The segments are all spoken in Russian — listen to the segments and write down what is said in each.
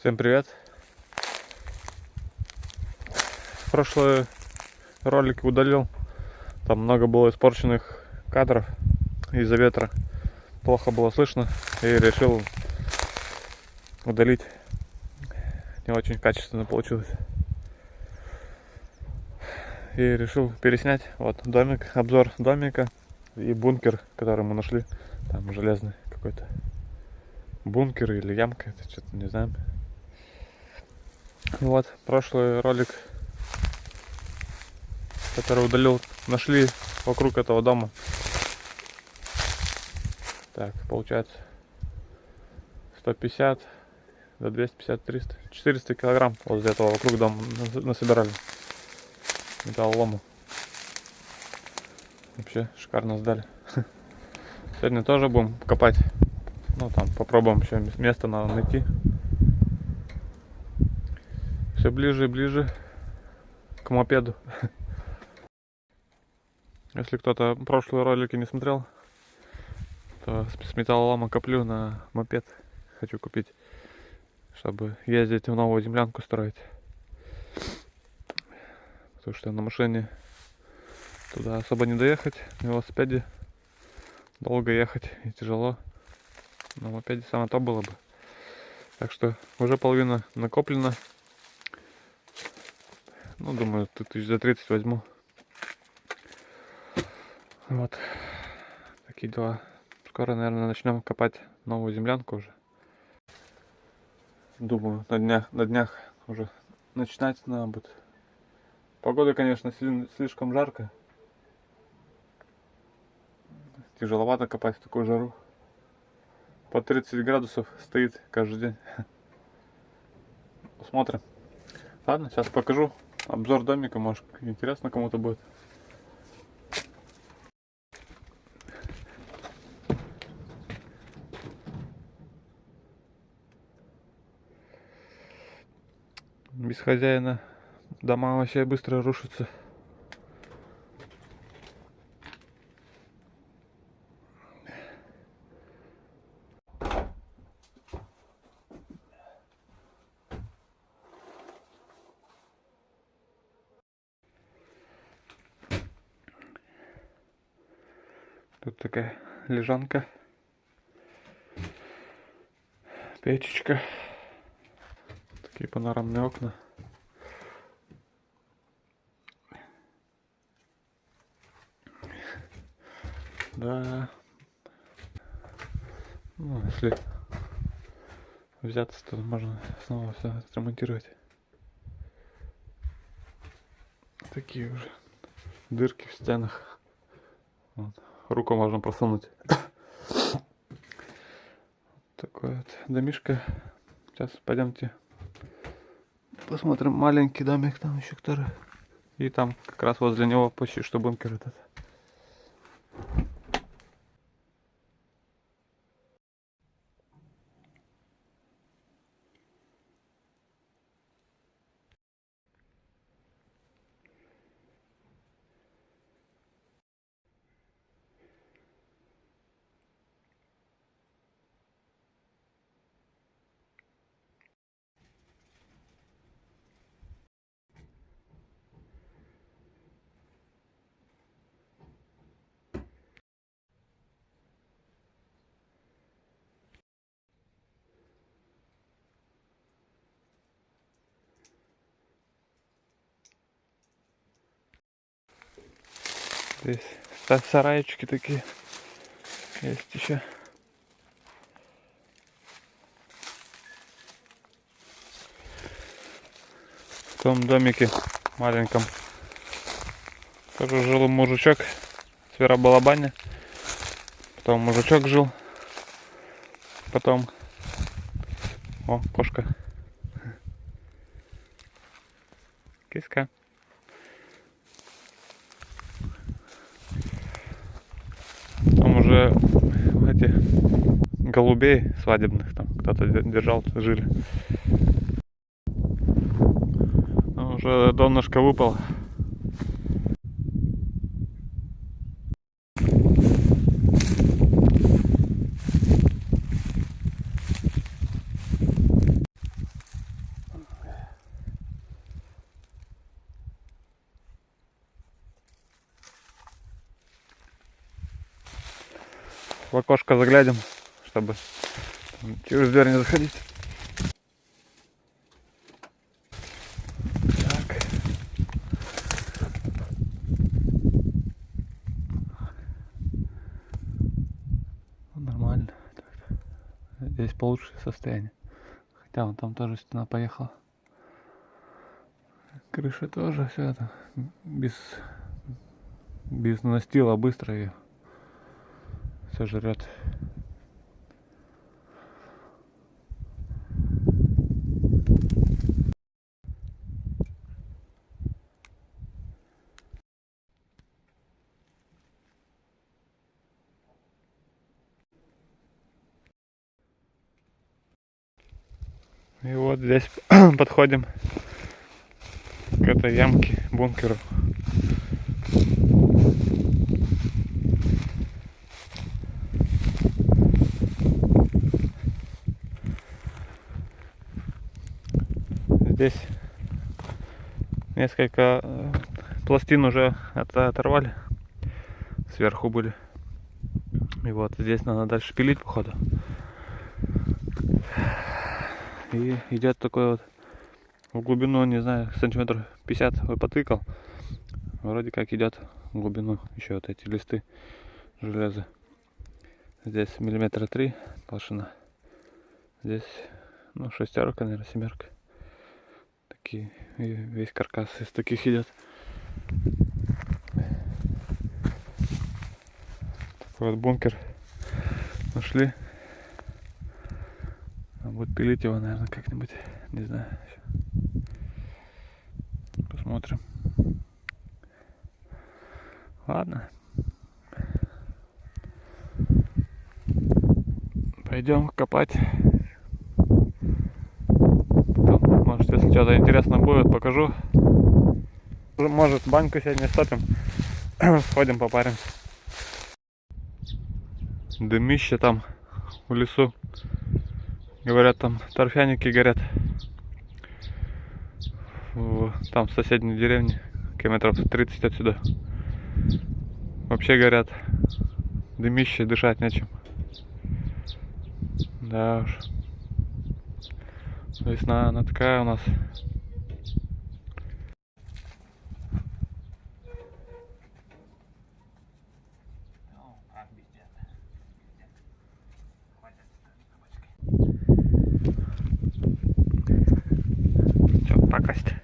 Всем привет! Прошлый ролик удалил. Там много было испорченных кадров из-за ветра. Плохо было слышно. И решил удалить. Не очень качественно получилось. И решил переснять. Вот домик, обзор домика и бункер, который мы нашли. Там железный какой-то бункер или ямка, это что-то не знаю. Вот, прошлый ролик, который удалил, нашли вокруг этого дома. Так, получается 150 до 250, 300, 400 килограмм возле этого вокруг дома насобирали металлолому. Вообще шикарно сдали. Сегодня тоже будем копать. Ну там попробуем еще место надо найти ближе и ближе к мопеду. Если кто-то прошлые ролики не смотрел, то с металлолома коплю на мопед. Хочу купить, чтобы ездить в новую землянку строить. Потому что на машине туда особо не доехать. На велосипеде долго ехать и тяжело. На мопеде самое то было бы. Так что уже половина накоплена. Ну, думаю, тысяч за 30 возьму. Вот. Такие дела. Скоро, наверное, начнем копать новую землянку уже. Думаю, на днях, на днях уже начинать надо будет. Погода, конечно, слишком жарко. Тяжеловато копать в такую жару. По 30 градусов стоит каждый день. Посмотрим. Ладно, сейчас покажу обзор домика, может интересно кому-то будет. Без хозяина дома вообще быстро рушатся. Тут такая лежанка. Печечка. Такие панорамные окна. Да. Ну, если взяться, то можно снова все отремонтировать. Такие уже дырки в стенах. Вот руку можно просунуть. Такой вот домишка. Сейчас пойдемте посмотрим маленький домик там еще который. И там как раз возле него почти что бункер этот. Здесь сарайчики такие есть еще. В том домике маленьком тоже жил мужичок с Веробалабане. Потом мужичок жил. Потом... О, кошка. голубей свадебных там кто-то держал, жили. Ну, уже донышко выпало. в окошко заглянем чтобы через дверь не заходить. Ну, Нормально. Здесь получше состояние. Хотя вон там тоже стена поехала. Крыша тоже все это без без настила быстро ее сожрет. И вот здесь подходим к этой ямке, бункеру. Здесь несколько э, пластин уже от- оторвали. Сверху были. И вот здесь надо дальше пилить, походу. И идет такой вот в глубину, не знаю, сантиметров 50 вот потыкал. Вроде как идет в глубину еще вот эти листы железа. Здесь миллиметра три толщина. Здесь, ну, шестерка, наверное, семерка. Такие, и весь каркас из таких идет. Такой вот бункер нашли. А будет пилить его, наверное, как-нибудь. Не знаю. Посмотрим. Ладно. Пойдем копать. Потом, может, если что-то интересно будет, покажу. Может, баньку сегодня стопим. Сходим, попаримся. Дымище там в лесу. Говорят, там торфяники горят. В- Там в соседней деревне, километров 30 отсюда. Вообще горят. Дымище, дышать нечем. Да уж. Весна, она такая у нас. Все, пакость.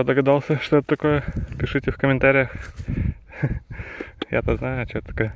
Кто догадался, что это такое, пишите в комментариях. Я-то знаю, что это такое.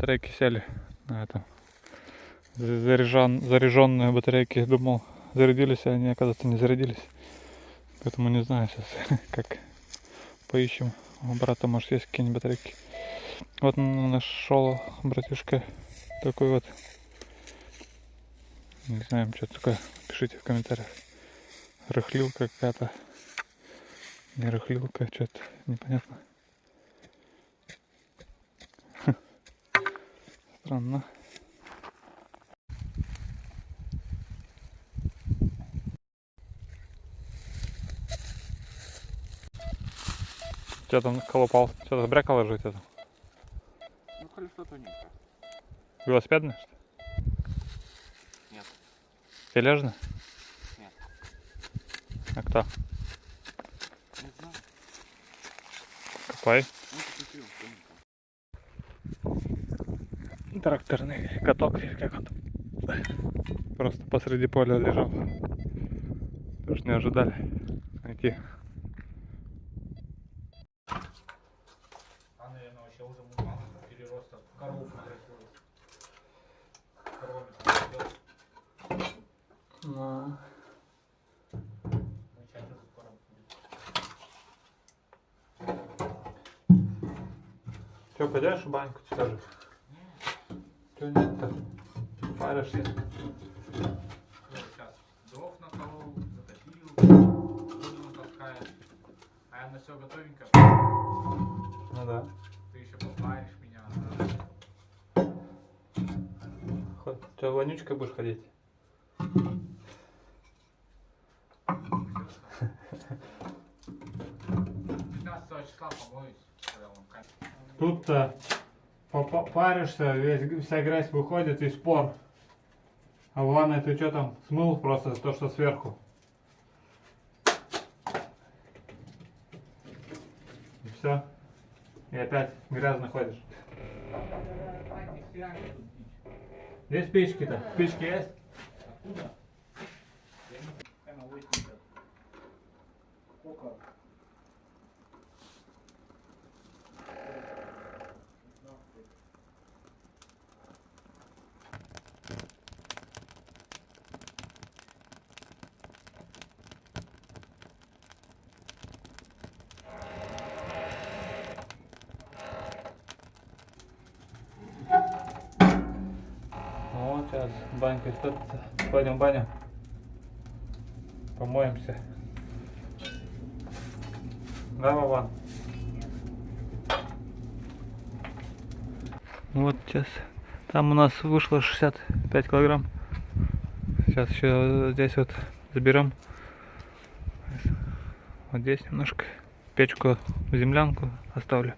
Батарейки сели на этом. Заряжен, заряженные батарейки. Думал, зарядились, а они, оказывается, не зарядились. Поэтому не знаю сейчас, как поищем. У брата, может, есть какие-нибудь батарейки. Вот нашел братишка такой вот. Не знаем, что такое. Пишите в комментариях. Рыхлилка какая-то. Не рыхлилка, что-то непонятно. странно. Тебя там колопал? Что-то бряка ложить это? Ну, колесо тоненькое. Велосипедное, что Нет. Тележное? Нет. А кто? Не знаю. Копай. Тракторный каток, или как он? Просто посреди поля лежал. Уж не ожидали найти. А, наверное, вообще уже мало перероста. Корову превратилась. Коровами там сидел. Ну. Че, пойдешь в баньку, скажи? Паришься? Вот сейчас дров наколол, затопил, воду натаскает. А я на все готовенько. Ну да. Ты еще попаришь меня. Че, вонючкой будешь ходить? 15 числа помоюсь. когда он катит. Тут-то попа- паришься, весь, вся грязь выходит и спор. А в ванной ты что там смыл просто то, что сверху. И все. И опять грязно ходишь. Где спички-то? Спички есть? Откуда? Я не прямо 80. Сколько? Вот сейчас банька стопится. Пойдем в баню. Помоемся. Да, Вован? Вот сейчас. Там у нас вышло 65 килограмм. Сейчас еще здесь вот заберем. Вот здесь немножко печку землянку оставлю.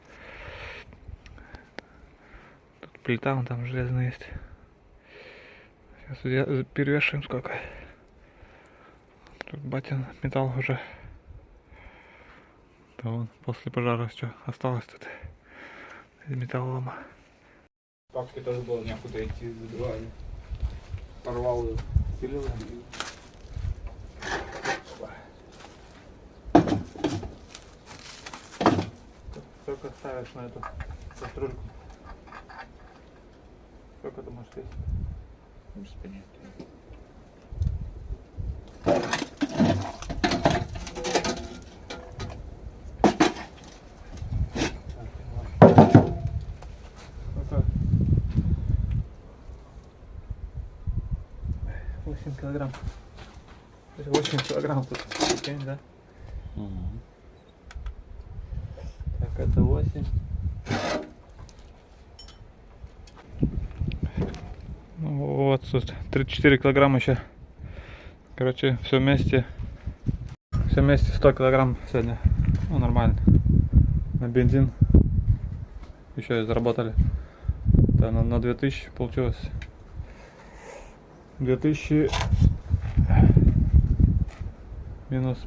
Тут плита, вон там железная есть. Сейчас я- перевешиваем сколько. Тут батин металл уже. Да вон, после пожара что осталось тут из металлолома. Папке тоже было некуда идти, забивали. Порвал ее. Пилил и... Сколько ставишь на эту кастрюльку? Сколько ты можешь весить? Сколько? 8 килограмм. 8 килограмм тут. Да? Так, это 8. Ну, вот тут 34 килограмма еще. Короче, все вместе. Все вместе 100 килограмм сегодня. Ну, нормально. На бензин. Еще и заработали. Да, на, на 2000 получилось. 2000 минус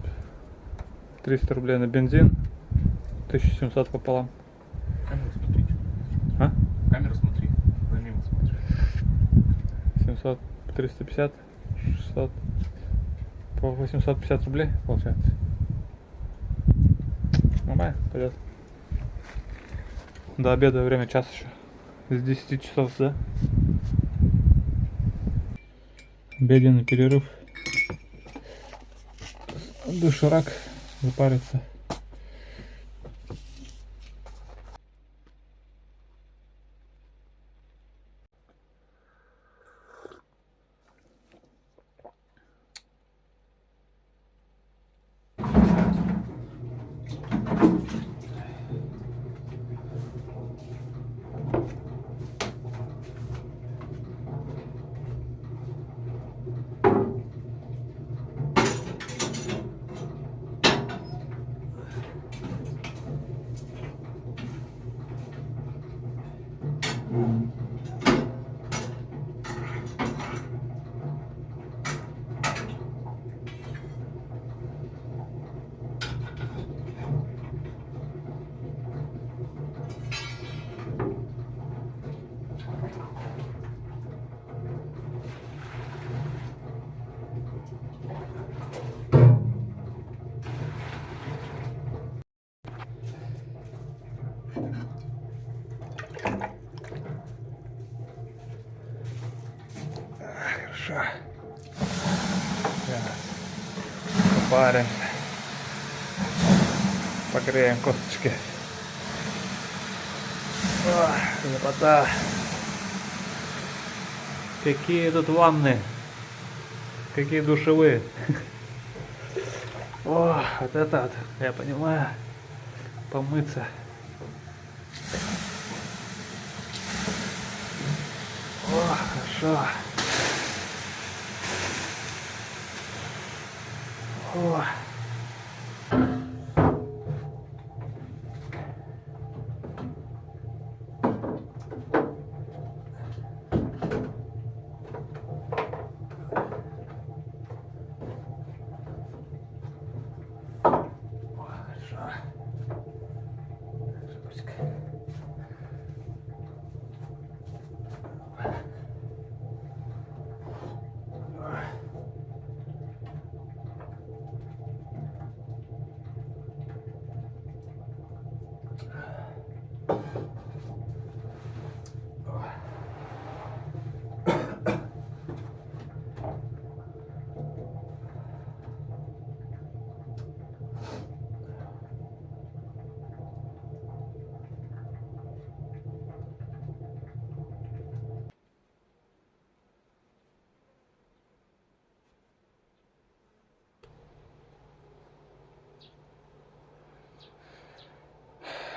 300 рублей на бензин. 1700 пополам. 350, 600, по 850 рублей получается. Нормально, пойдет. До обеда время час еще. С 10 часов, да? Обеденный перерыв. Доширак запариться. Попаримся. Погреем косточки. Ох, лепота. Какие тут ванны. Какие душевые. О, вот это вот, я понимаю. Помыться. О, хорошо. О, Хорошо. Жопочка.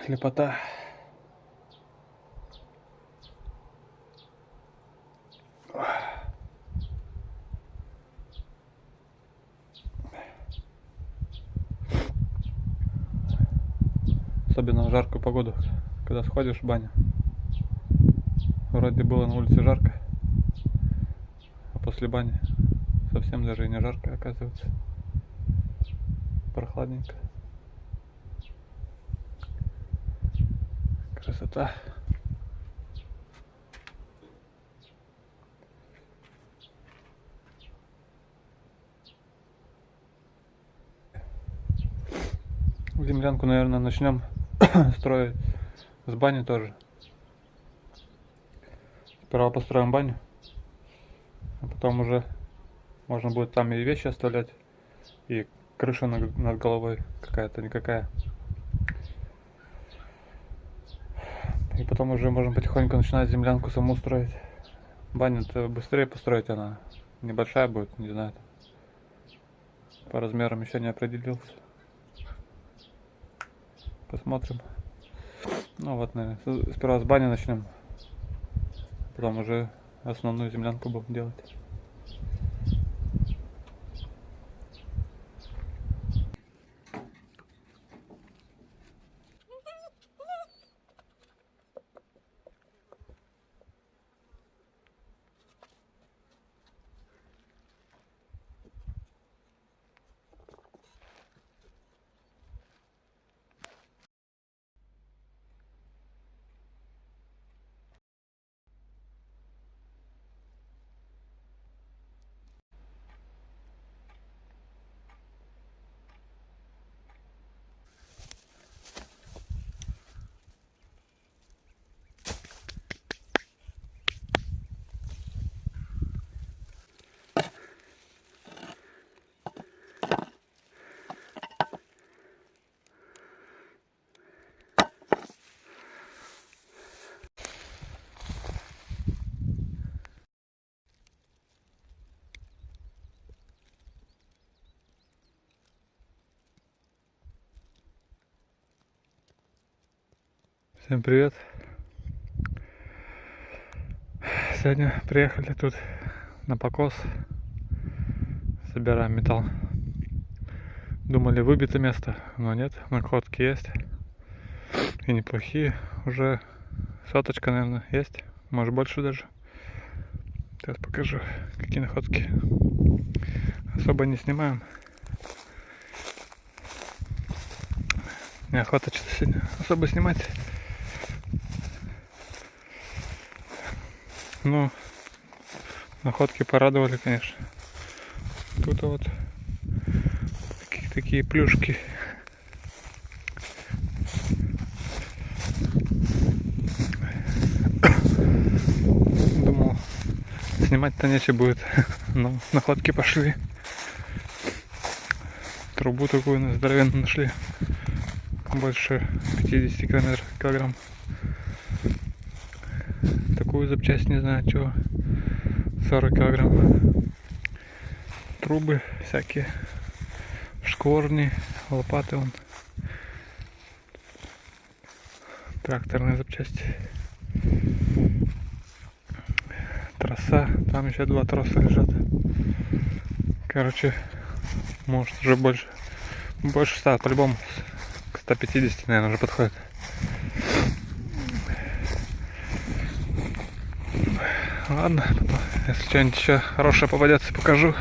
Лепота. Особенно в жаркую погоду, когда сходишь в баню. Вроде было на улице жарко, а после бани совсем даже и не жарко оказывается. Прохладненько. Красота. Землянку, наверное, начнем строить с бани тоже. Сперва построим баню, а потом уже можно будет там и вещи оставлять, и крыша над, головой какая-то никакая. И потом уже можем потихоньку начинать землянку саму строить. Баню-то быстрее построить она. Небольшая будет, не знаю. По размерам еще не определился. Посмотрим. Ну вот, наверное, сперва с бани начнем. Потом уже основную землянку будем делать. Всем привет. Сегодня приехали тут на покос. Собираем металл. Думали выбито место, но нет, находки есть. И неплохие. Уже соточка, наверное, есть. Может больше даже. Сейчас покажу, какие находки. Особо не снимаем. Неохота что-то сегодня особо снимать. Ну, находки порадовали, конечно. Тут вот такие, такие плюшки. Думал, снимать-то нечего будет. Ну, находки пошли. Трубу такую здоровенную нашли. Больше 50 километров, килограмм. Такую запчасть, не знаю, чего. 40 килограмм. Трубы всякие. Шкворни, лопаты вон. Тракторные запчасти. Троса. Там еще два троса лежат. Короче, может уже больше. Больше 100, по-любому. К 150, наверное, уже подходит. Ладно, потом, если что-нибудь еще хорошее попадется, покажу.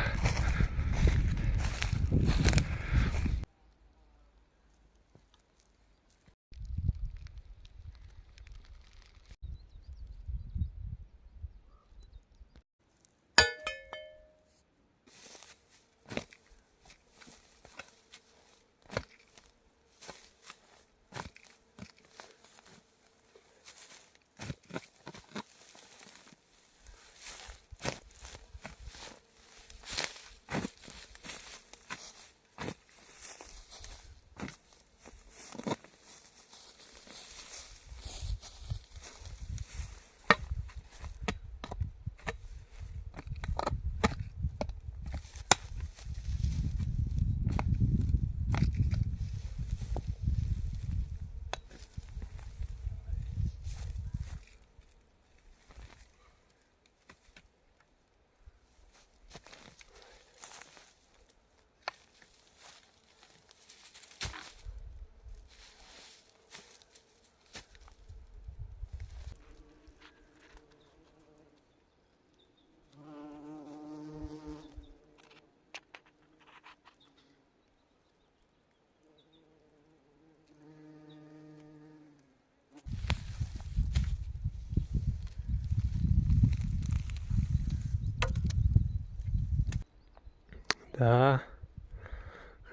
Да.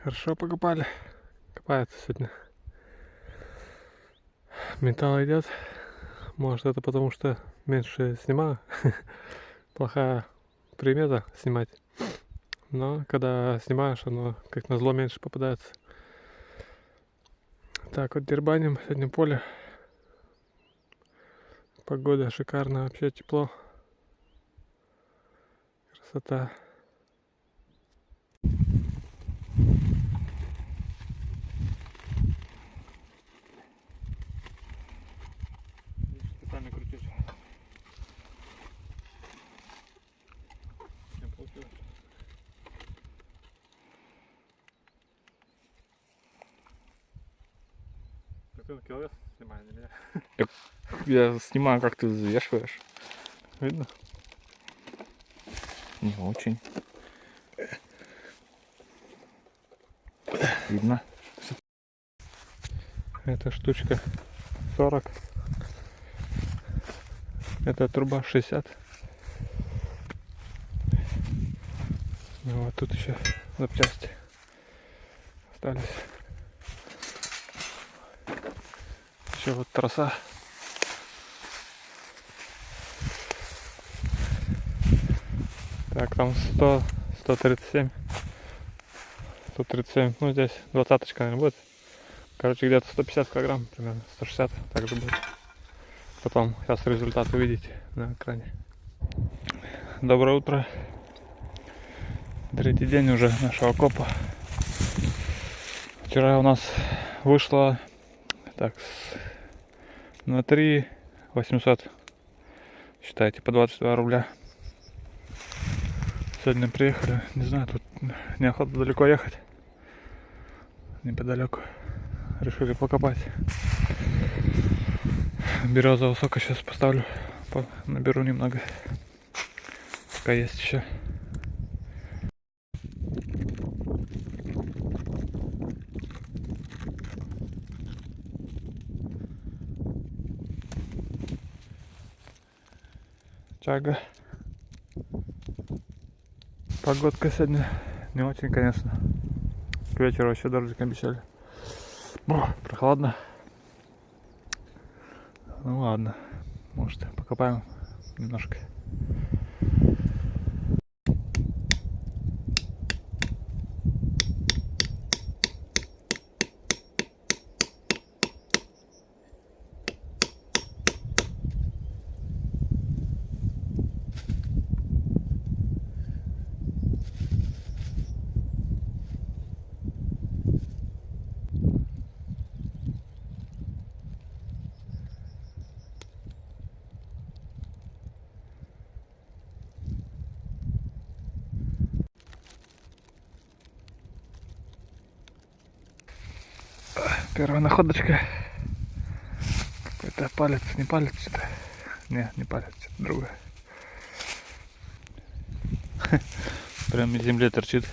Хорошо покопали. Копается сегодня. Металл идет. Может это потому что меньше снимаю. Плохая примета снимать. Но когда снимаешь, оно как на зло меньше попадается. Так, вот дербаним сегодня поле. Погода шикарная, вообще тепло. Красота. Специально крутишь. Не получилось. Так ты на киловес снимай, не меня. Я снимаю, как ты взвешиваешь. Видно? Не очень. Видно. Эта штучка 40. Эта труба 60. Ну вот тут еще запчасти остались. Еще вот троса. Так, там 100, 137. 137. Ну, здесь двадцаточка, наверное, будет. Короче, где-то 150 килограмм, примерно 160, так же будет. Потом сейчас результат увидите на экране. Доброе утро. Третий день уже нашего копа. Вчера у нас вышло так на 3 800. Считайте, по 22 рубля. Сегодня приехали, не знаю, тут неохота далеко ехать. Неподалеку. Решили покопать. Березового сока сейчас поставлю. По- Наберу немного. Пока есть еще. Чага. Погодка сегодня не очень, конечно. К вечеру вообще дождик обещали. Бо, прохладно. Ну ладно. Может покопаем немножко. Первая находочка. Какой-то палец, не палец что-то. Не, не палец, что-то другое. Прям из земли торчит.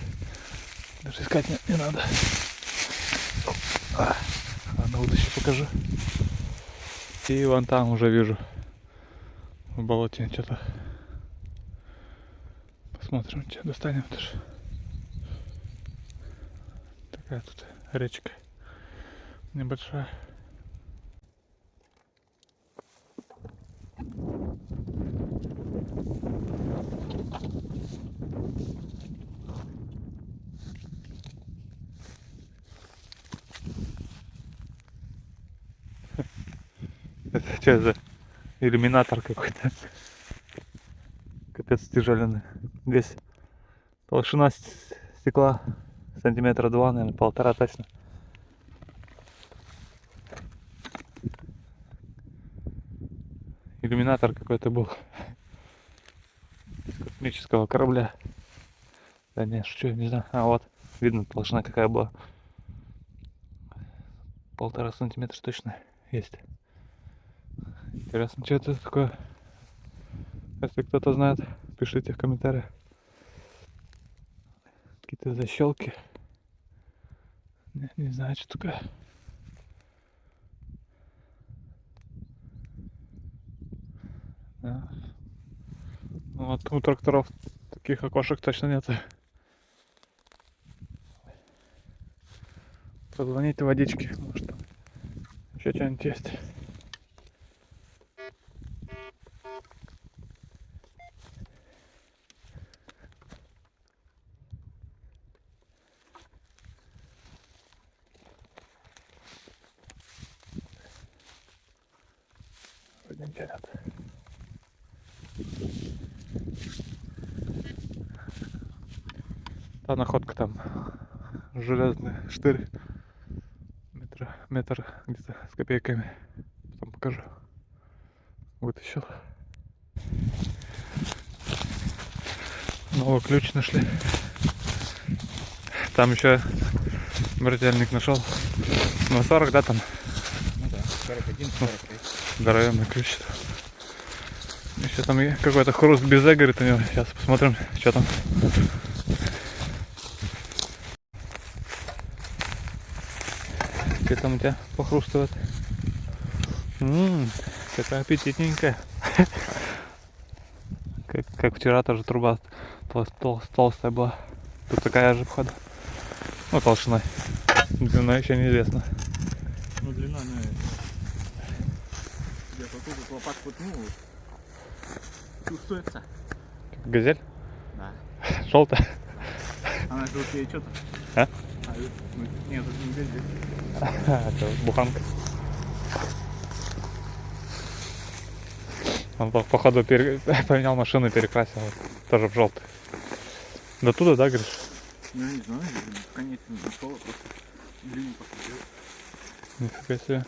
Даже искать не, не надо. А, ладно, вот еще покажу. И вон там уже вижу. В болоте что-то. Посмотрим, что достанем тоже. Такая тут речка небольшая. Это что за иллюминатор какой-то? Капец тяжеленный. Здесь толщина стекла сантиметра два, наверное, полтора точно. Иллюминатор какой-то был. С космического корабля. Да не, что, не знаю. А вот, видно толщина какая была. Полтора сантиметра точно есть. Интересно, что это такое? Если кто-то знает, пишите в комментариях. Какие-то защелки. Не, не знаю, что такое. Ну, Вот у тракторов таких окошек точно нет. Позвоните водички, может еще что-нибудь есть. 4 метра, метр где-то с копейками. Потом покажу. Вытащил. Новый ключ нашли. Там еще брательник нашел. На ну, 40, да, там? Ну да, 41, 43. Здоровенный ключ. Еще там какой-то хруст без эгорит у него. Сейчас посмотрим, что там. Там у тебя похрустывает? Ммм, какая аппетитненькая. Как, как вчера тоже труба тол- тол- толстая была. Тут такая же, походу. Ну, толщиной. Длина еще неизвестна. Ну длина, ну, где-то тут вот лопатку, ну, чувствуется. Газель? Да. Желтая? Она же вот ей что-то. А? А, ну, нет, это не газель. Это буханка. Он по- походу пере- поменял машину и перекрасил. Тоже в желтый. До туда, да, говоришь? Ну, я не знаю, конец не нашел, а просто длину посмотрел. Нифига себе.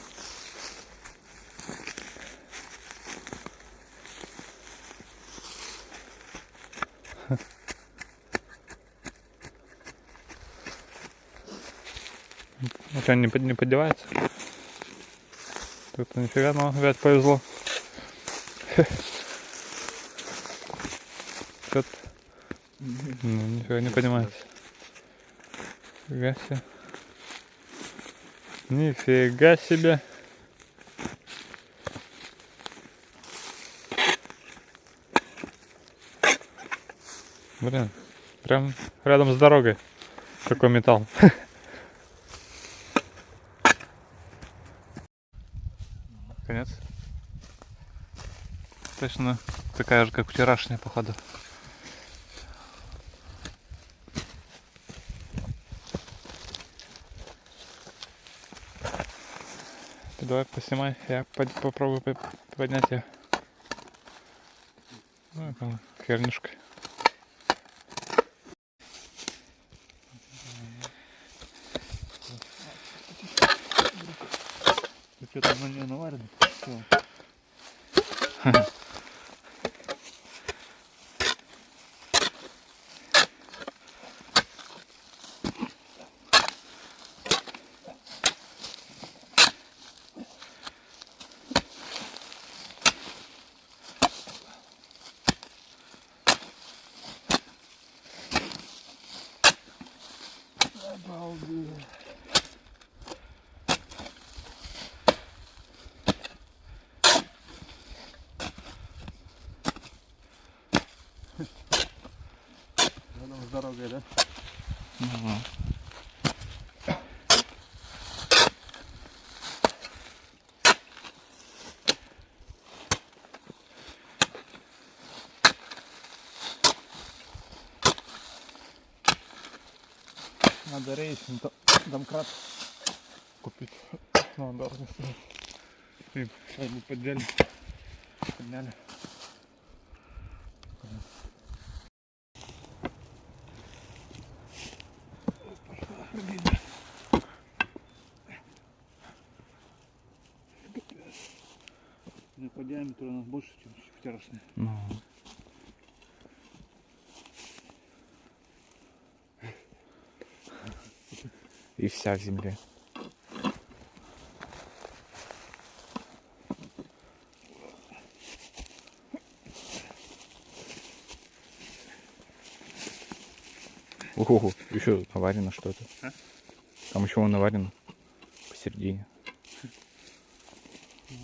Ну что, не, не поддевается? Тут нифига, но опять повезло. Что-то ну, нифига не поднимается. Нифига себе. Нифига себе. Блин, прям рядом с дорогой. Какой металл. Конец. Точно такая же, как вчерашняя, походу. Ты давай поснимай, я под- попробую по- поднять ее. Ну, там хернюшка. Ты что там на нее наварено? Рядом с дорогой, да? Надо racing домкрат купить. Ну, стоит. И сейчас бы поддели. Подняли. По диаметру у нас больше, чем вчерашний. Ну. И вся в земле. Ого, еще наварено что-то. А? Там еще наварено посередине. А,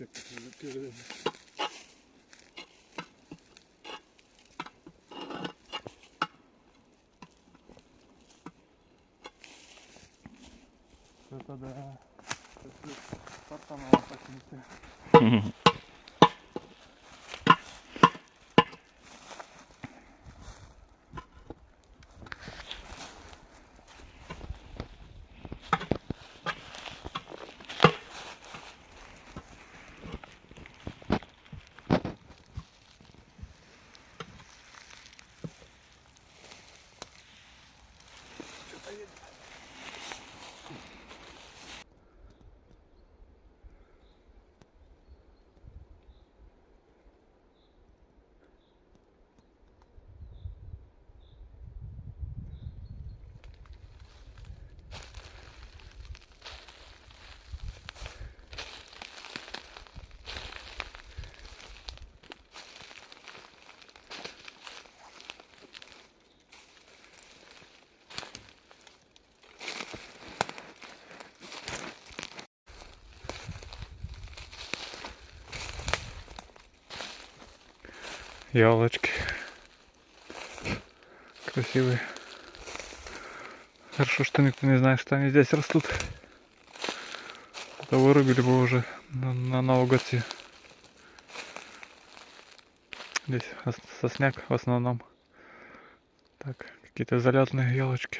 Я беру на всех передаем. Это да. Спартанова почему-то. Елочки. Красивые. Хорошо, что никто не знает, что они здесь растут. А то вырубили бы уже на, на все. Здесь ос- сосняк в основном. Так, какие-то залетные елочки.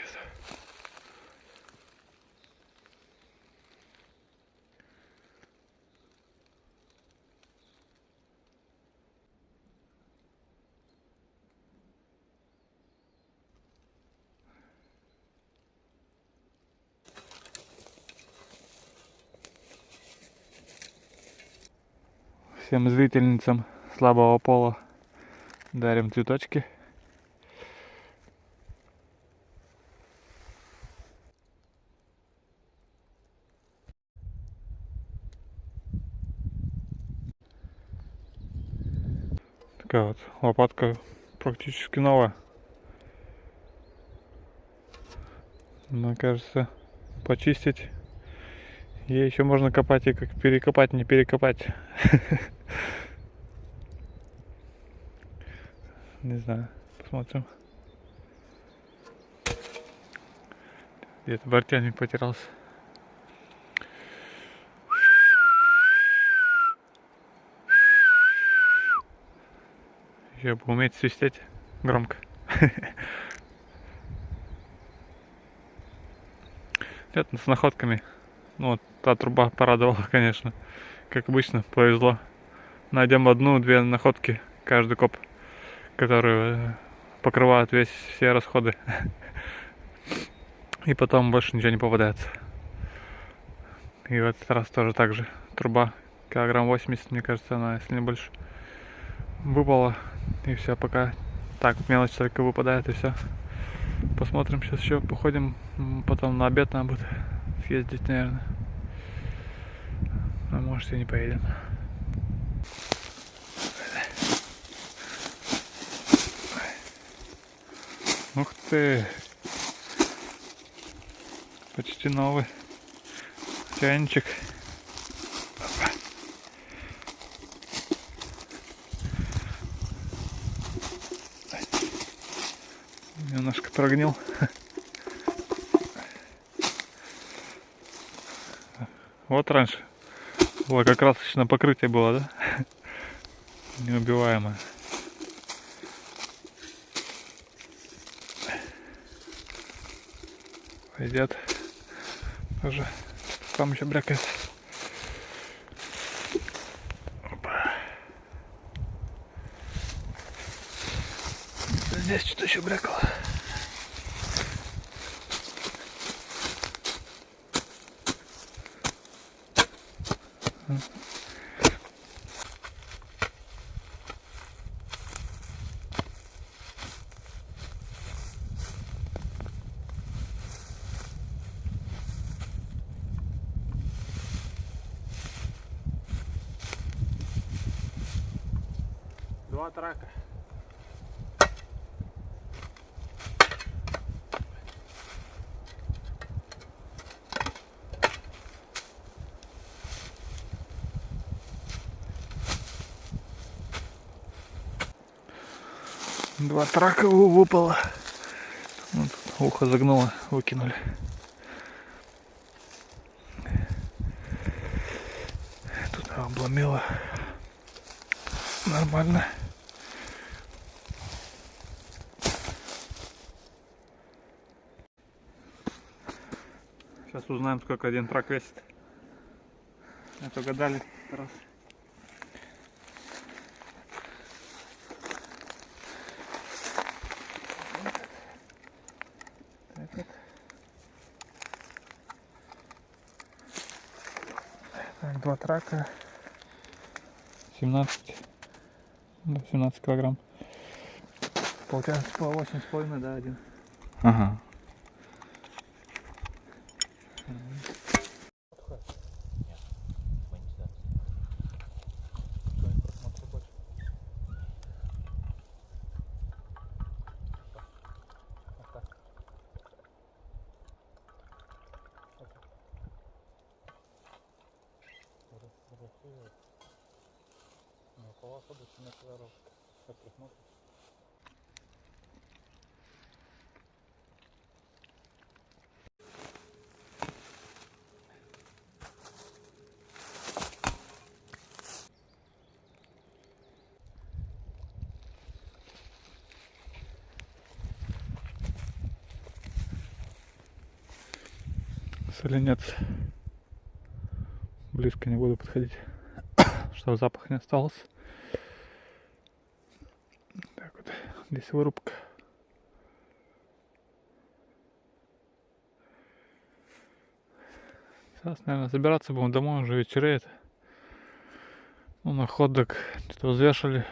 Всем зрительницам слабого пола дарим цветочки. Такая вот лопатка практически новая. Мне кажется, почистить. Ей еще можно копать и как перекопать, не перекопать. Не знаю, посмотрим. Где-то бортяник потерялся. Еще бы уметь свистеть громко. Это с находками. Ну, вот та труба порадовала, конечно. Как обычно, повезло. Найдем одну-две находки каждый коп, которые э, покрывают весь все расходы. И потом больше ничего не попадается. И в этот раз тоже так же. Труба килограмм 80, мне кажется, она, если не больше, выпала. И все, пока так мелочь только выпадает и все. Посмотрим сейчас еще, походим. Потом на обед надо будет съездить, наверное. А может и не поедем. Ух ты! Почти новый чайничек. Немножко прогнил. Вот раньше было как красочное покрытие было, да? Неубиваемое. Пойдет. Тоже там еще брякает. Здесь что-то еще брякало. Два трака вы- выпало. Вот, ухо загнуло, выкинули. Тут обломило. Нормально. Сейчас узнаем, сколько один трак весит. Это угадали раз. Так вот. Трака. 17. Да, 17 килограмм. Получается по 8 с половиной, да, один. Ага. Соленец. Близко не буду подходить, чтобы запах не остался. Так вот, здесь вырубка. Сейчас, наверное, забираться будем домой, уже вечереет. Ну, на ходок что-то взвешивали.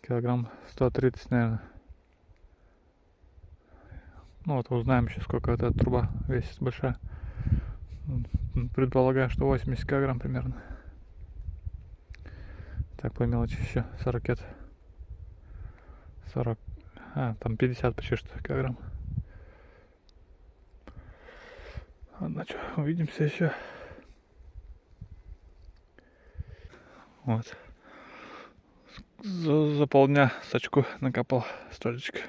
Килограмм 130, наверное. Ну вот узнаем еще, сколько эта труба весит большая. Предполагаю, что 80 килограмм примерно. Так, по мелочи еще 40 40. А, там 50 почти что килограмм. Ладно, что, увидимся еще. Вот. За, за полдня сачку накопал столечко.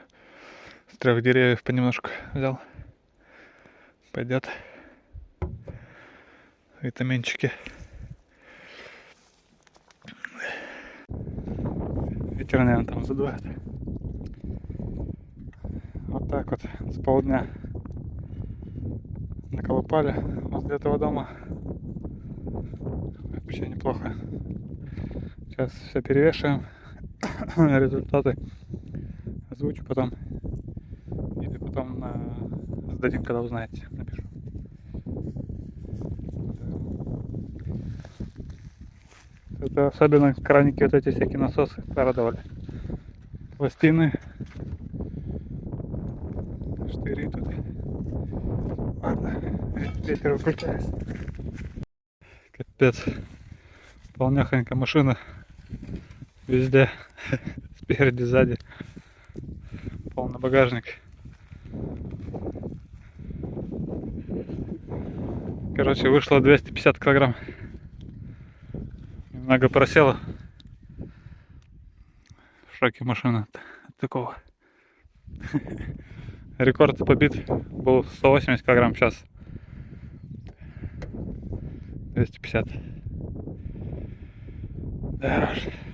Трех деревьев понемножку взял. Пойдет. Витаминчики. Ветер, наверное, там задувает. Вот так вот с полдня наколупали возле этого дома. Вообще неплохо. Сейчас все перевешиваем. Результаты озвучу потом. Сдадим, когда узнаете. Напишу. Это особенно краники вот эти всякие насосы порадовали. Пластины. Штыри тут. Ладно, ветер выключается. Капец. Полнехонькая машина. Везде. Спереди, сзади. Полный багажник. Короче, вышло 250 килограмм. Немного просела. В шоке машина от такого. Рекорд побит был 180 килограмм в час. 250. Да уж.